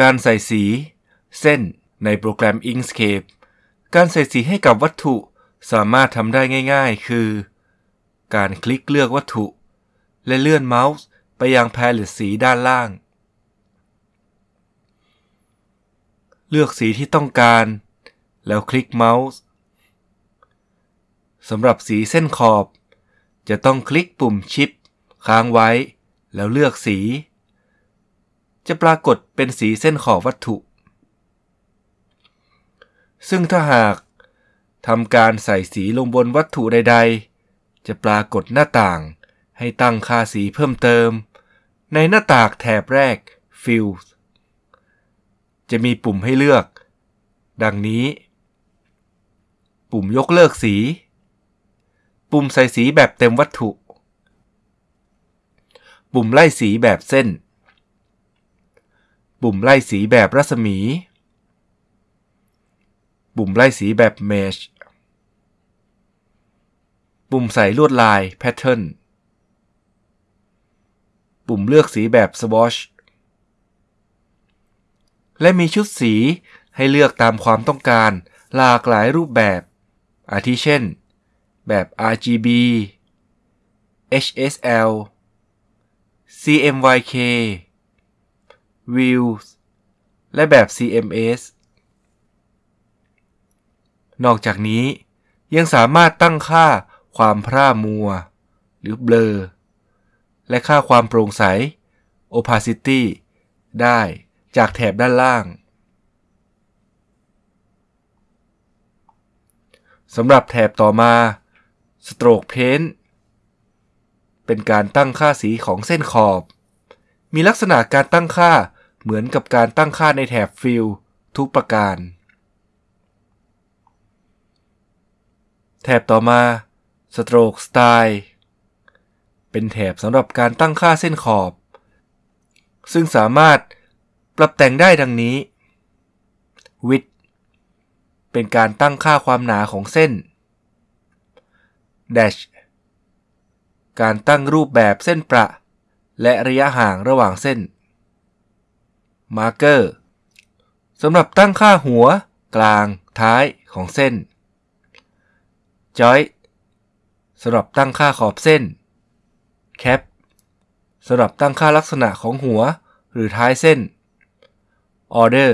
การใส่สี เส้นในโปรแกรม Inkscape การใส่สีให้กับวัตถุสามารถทำได้ง่ายๆ คือ การคลิกเลือกวัตถุ และเลื่อนเมาส์ไปยังแพลเลตสีด้านล่าง เลือกสีที่ต้องการ แล้วคลิกเมาส์สำหรับสีเส้นขอบ จะต้องคลิกปุ่มชิป ค้างไว้ แล้วเลือกสี จะปรากฏเป็นสีเส้นขอบวัตถุ ซึ่งถ้าหากทำการใส่สีลงบนวัตถุใด ๆ จะปรากฏหน้าต่างให้ตั้งค่าสีเพิ่มเติม ในหน้าต่างแถบแรก Fill จะมีปุ่มให้เลือก ดังนี้ ปุ่มยกเลิกสี ปุ่มใส่สีแบบเต็มวัตถุ ปุ่มไล่สีแบบเส้น ปุ่มไล่สีแบบรัศมี ปุ่มไล่สีแบบเมชปุ่มใส่ลวดลาย Pattern ปุ่มเลือกสีแบบ Swatch และมีชุดสีให้เลือกตามความต้องการหลากหลายรูปแบบ อาทิเช่น แบบ RGB HSL CMYK Views และแบบ CMS นอกจากนี้ยังสามารถตั้งค่าความพร่ามัว หรือเบลอ และค่าความโปร่งใส opacity ได้จากแถบด้านล่าง สำหรับแถบต่อมา Stroke Paint เป็นการตั้งค่าสีของเส้นขอบ มีลักษณะการตั้งค่า เหมือนกับการตั้งค่าในแถบ Fill ทุกประการ แถบต่อมา Stroke Style เป็นแถบสำหรับการตั้งค่าเส้นขอบ ซึ่งสามารถปรับแต่งได้ดังนี้ width เป็นการตั้งค่าความหนาของเส้น dash การตั้งรูปแบบเส้นประ และระยะห่างระหว่างเส้น marker สำหรับตั้งค่าหัว กลาง ท้ายของเส้น joint สำหรับตั้งค่าขอบเส้น cap สำหรับตั้งค่าลักษณะของหัว หรือท้ายเส้น Order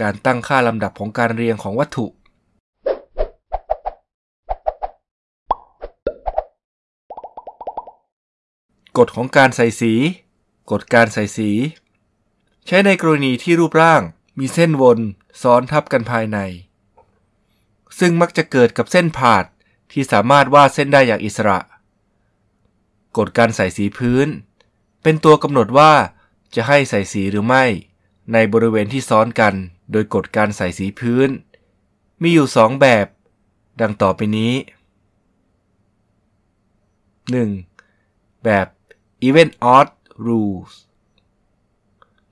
การตั้งค่าลำดับของการเรียงของวัตถุกฎของการใส่สี กฎการใส่สี ใช้ในกรณีที่รูปร่างมีเส้นวนซ้อนทับกันภายใน ซึ่งมักจะเกิดกับเส้นผาดที่สามารถวาดเส้นได้อย่างอิสระ กฎการใส่สีพื้น เป็นตัวกำหนดว่าจะให้ใส่สีหรือไม่ ในบริเวณที่ซ้อนกัน โดยกฎการใส่สีพื้น มีอยู่สองแบบ ดังต่อไปนี้ 1. แบบ Event Odd Rules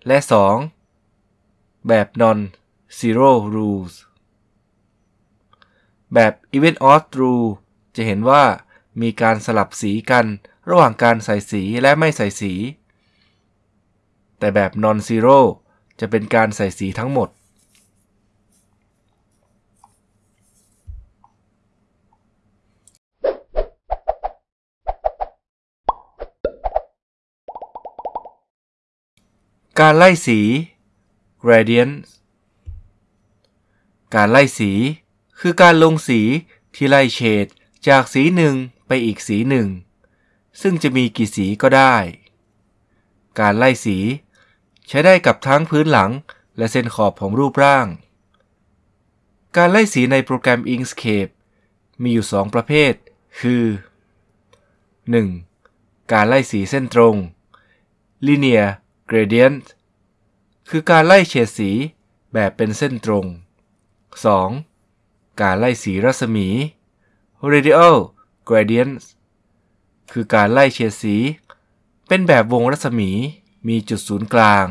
และ 2. แบบ Non Zero Rules แบบ Event Odd Rule จะเห็นว่ามีการสลับสีกันระหว่างการใส่สีและไม่ใส่สี แต่แบบ Non Zero จะเป็นการใส่สีทั้งหมด การไล่สี gradient การไล่สี คือการลงสีที่ไล่เฉดจากสีหนึ่งไปอีกสีหนึ่ง ซึ่งจะมีกี่สีก็ได้ การไล่สี ใช้ได้กับทั้งพื้นหลังและเส้นขอบของรูปร่าง การไล่สีในโปรแกรม Inkscape มีอยู่ 2 ประเภท คือ 1. การไล่สีเส้นตรง linear gradient คือการไล่เฉดสีแบบเป็นเส้นตรง 2. การไล่สีรัศมี radial gradient คือการไล่เฉดสี เป็นแบบวงรัศมีมีจุดศูนย์กลาง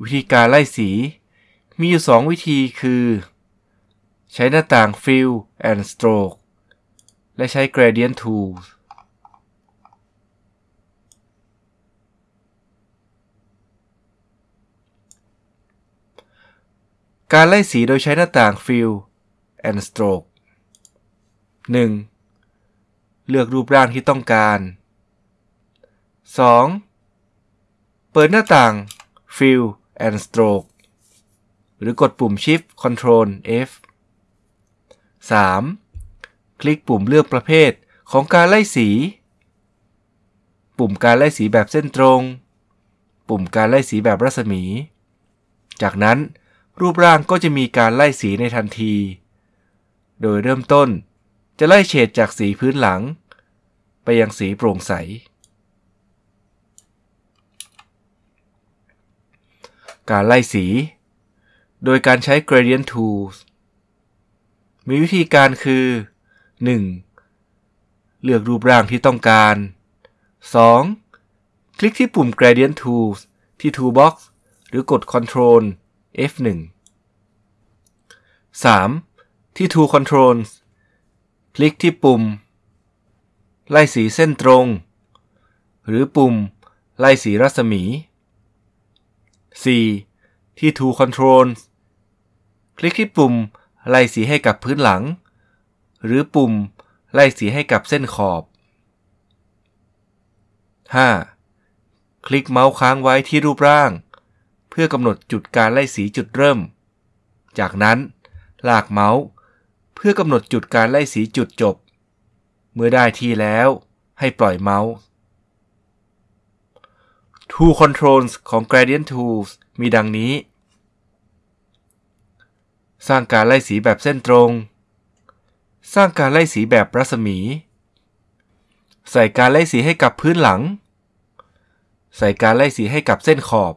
วิธีการไล่สี มีอยู่ 2 วิธีคือ ใช้หน้าต่าง Fill and Stroke และใช้ Gradient Tools การไล่สีโดยใช้หน้าต่าง Fill and Stroke 1. เลือกรูปร่างที่ต้องการ 2. เปิดหน้าต่าง Fill and Stroke หรือกดปุ่ม Shift Control F 3. คลิกปุ่มเลือกประเภทของการไล่สี ปุ่มการไล่สีแบบเส้นตรง ปุ่มการไล่สีแบบรัศมี จากนั้น รูปร่างก็จะมีการไล่สีในทันที โดยเริ่มต้นจะไล่เฉดจากสีพื้นหลัง ไปยังสีโปร่งใส การไล่สี โดยการใช้ gradient tools มีวิธีการคือ 1. เลือกรูปร่างที่ต้องการ 2. คลิกที่ปุ่ม gradient tools ที่ toolbox หรือกด Control F1 3. ที่ Tool Controls คลิกที่ปุ่ม ไล่สีเส้นตรง หรือปุ่ม ไล่สีรัศมี 4. ที่ Tool Controls คลิกที่ปุ่ม ไล่สีให้กับพื้นหลัง หรือปุ่ม ไล่สีให้กับเส้นขอบ 5. คลิกเมาส์ค้างไว้ที่รูปร่าง เพื่อกำหนดจุดการไล่สีจุดเริ่ม จากนั้นลากเมาส์ เพื่อกำหนดจุดการไล่สีจุดจบ เมื่อได้ที่แล้วให้ปล่อยเมาส์ Tool Controls ของ Gradient Tools มีดังนี้ สร้างการไล่สีแบบเส้นตรง สร้างการไล่สีแบบรัศมี ใส่การไล่สีให้กับพื้นหลัง ใส่การไล่สีให้กับเส้นขอบ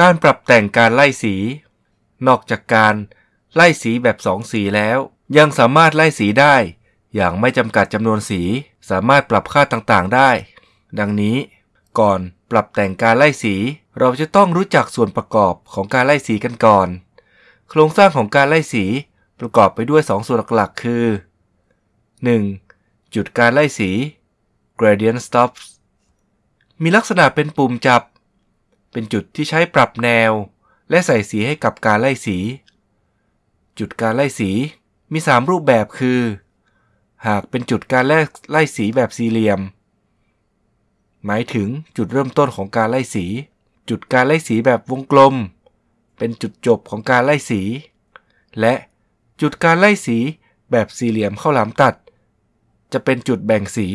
การปรับแต่งการไล่สี นอกจากการไล่สีแบบสองสีแล้ว ยังสามารถไล่สีได้ อย่างไม่จำกัดจำนวนสี สามารถปรับค่าต่างๆได้ ดังนี้ ก่อนปรับแต่งการไล่สี เราจะต้องรู้จักส่วนประกอบของการไล่สีกันก่อน โครงสร้างของการไล่สีประกอบไปด้วย 2 ส่วนหลักๆ คือ 1. จุดการไล่สี gradient stops มีลักษณะเป็นปุ่มจับ เป็นจุดที่ใช้ปรับแนว และใส่สีให้กับการไล่สี จุดการไล่สีมี 3 รูปแบบคือ หากเป็นจุดการไล่สีแบบสี่เหลี่ยม หมายถึงจุดเริ่มต้นของการไล่สี จุดการไล่สีแบบวงกลม เป็นจุดจบของการไล่สี และจุดการไล่สีแบบสี่เหลี่ยมเข้าหลามตัด จะเป็นจุดแบ่งสี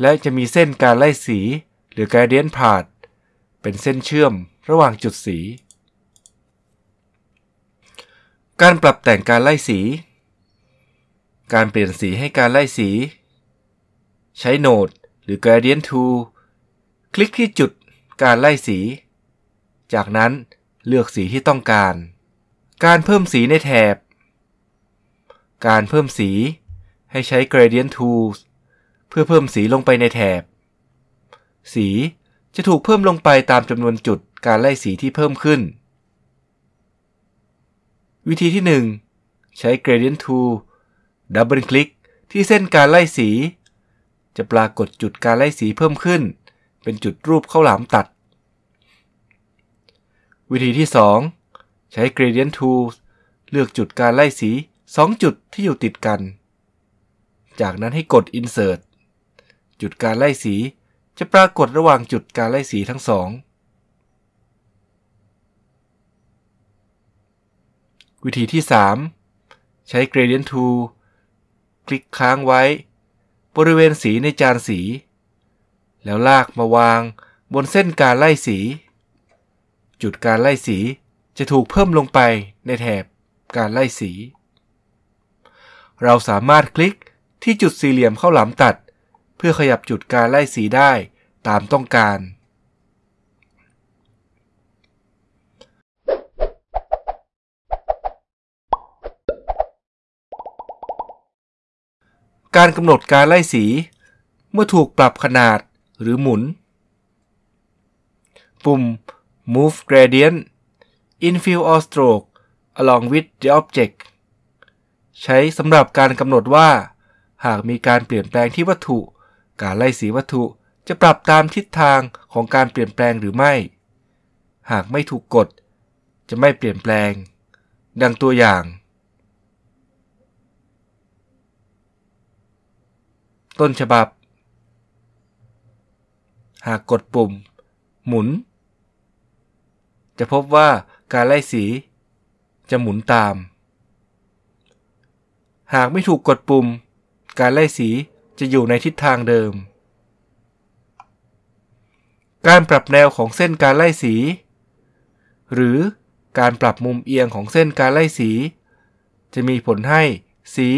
และจะมีเส้นการไล่สี หรือ gradient path เป็นเส้นเชื่อมระหว่างจุดสี การปรับแต่งการไล่สี การเปลี่ยนสีให้การไล่สี ใช้โนดหรือ gradient tool คลิกที่จุดการไล่สี จากนั้นเลือกสีที่ต้องการ การเพิ่มสีในแถบ การเพิ่มสีให้ใช้ gradient tools เพื่อเพิ่มสีลงไปในแถบ สี จะถูกเพิ่มลงไปตามจำนวนจุดการไล่สีที่เพิ่มขึ้น วิธีที่ 1 ใช้ gradient tool ดับเบิลคลิกที่เส้นการไล่สี จะปรากฏจุดการไล่สีเพิ่มขึ้น เป็นจุดรูปข้าวหลามตัด วิธีที่ 2 ใช้ gradient tool เลือกจุดการไล่สี 2 จุดที่อยู่ติดกัน จากนั้นให้กด insert จุดการไล่สี จะปรากฏระหว่างจุดการไล่สีทั้งสอง วิธีที่ 3 ใช้ gradient tool คลิกค้างไว้ บริเวณสีในจานสี แล้วลากมาวางบนเส้นการไล่สี จุดการไล่สีจะถูกเพิ่มลงไปในแถบการไล่สี เราสามารถคลิกที่จุดสี่เหลี่ยมเข้าหลามตัด พื่อขยับจุดการไล่สีได้ตามต้องการ การกำหนดการไล่สี เมื่อถูกปรับขนาดหรือหมุน ปุ่ม Move Gradient Infill or Stroke along with the object ใช้สำหรับการกำหนดว่า หากมีการเปลี่ยนแปลงที่วัตถุ การไล่สีวัตถุจะปรับตามทิศทางของการเปลี่ยนแปลงหรือไม่ หากไม่ถูกกดจะไม่เปลี่ยนแปลง ดังตัวอย่าง ต้นฉบับ หากกดปุ่ม หมุน จะพบว่าการไล่สี จะหมุนตาม หากไม่ถูกกดปุ่ม การไล่สี จะอยู่ในทิศทางเดิม การปรับแนวของเส้นการไล่สี หรือการปรับมุมเอียงของเส้นการไล่สี จะมีผลให้สี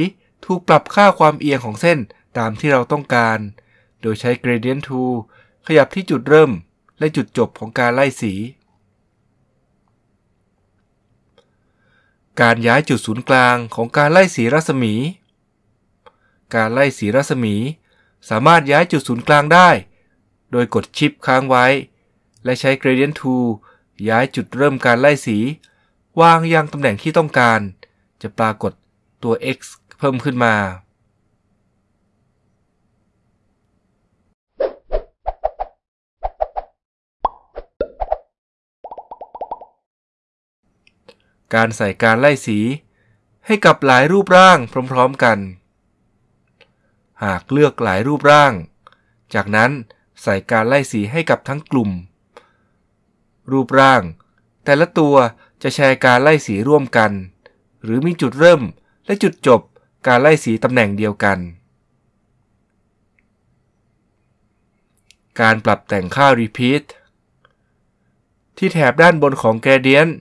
ถูกปรับค่าความเอียงของเส้นตามที่เราต้องการ โดยใช้ gradient tool ขยับที่จุดเริ่มและจุดจบของการไล่สี การย้ายจุดศูนย์กลางของการไล่สีรัศมี การไล่สีรัศมี สามารถย้ายจุดศูนย์กลางได้ โดยกดชิปค้างไว้ และใช้ gradient tool ย้ายจุดเริ่มการไล่สี วางยังตำแหน่งที่ต้องการ จะปรากฏตัว x เพิ่มขึ้นมาการใส่การไล่สี ให้กับหลายรูปร่างพร้อม ๆ กัน หากเลือกหลายรูปร่าง จากนั้นใส่การไล่สีให้กับทั้งกลุ่ม รูปร่าง แต่ละตัวจะแชร์การไล่สีร่วมกัน หรือมีจุดเริ่มและจุดจบการไล่สีตำแหน่งเดียวกัน การปรับแต่งค่า repeat ที่แถบด้านบนของ gradient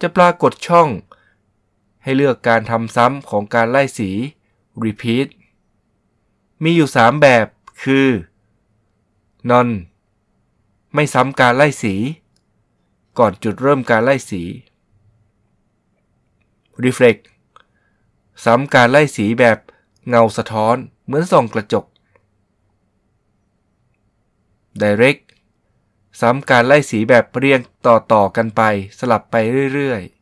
จะปรากฏช่อง ให้เลือกการทำซ้ำของการไล่สี repeat มีอยู่ 3 แบบ คือ non ไม่ซ้ำการไล่สี ก่อนจุดเริ่มการไล่สี reflect ซ้ำการไล่สีแบบเงาสะท้อนเหมือนส่องกระจก direct ซ้ำการไล่สีแบบเรียงต่อๆกันไปสลับไปเรื่อยๆ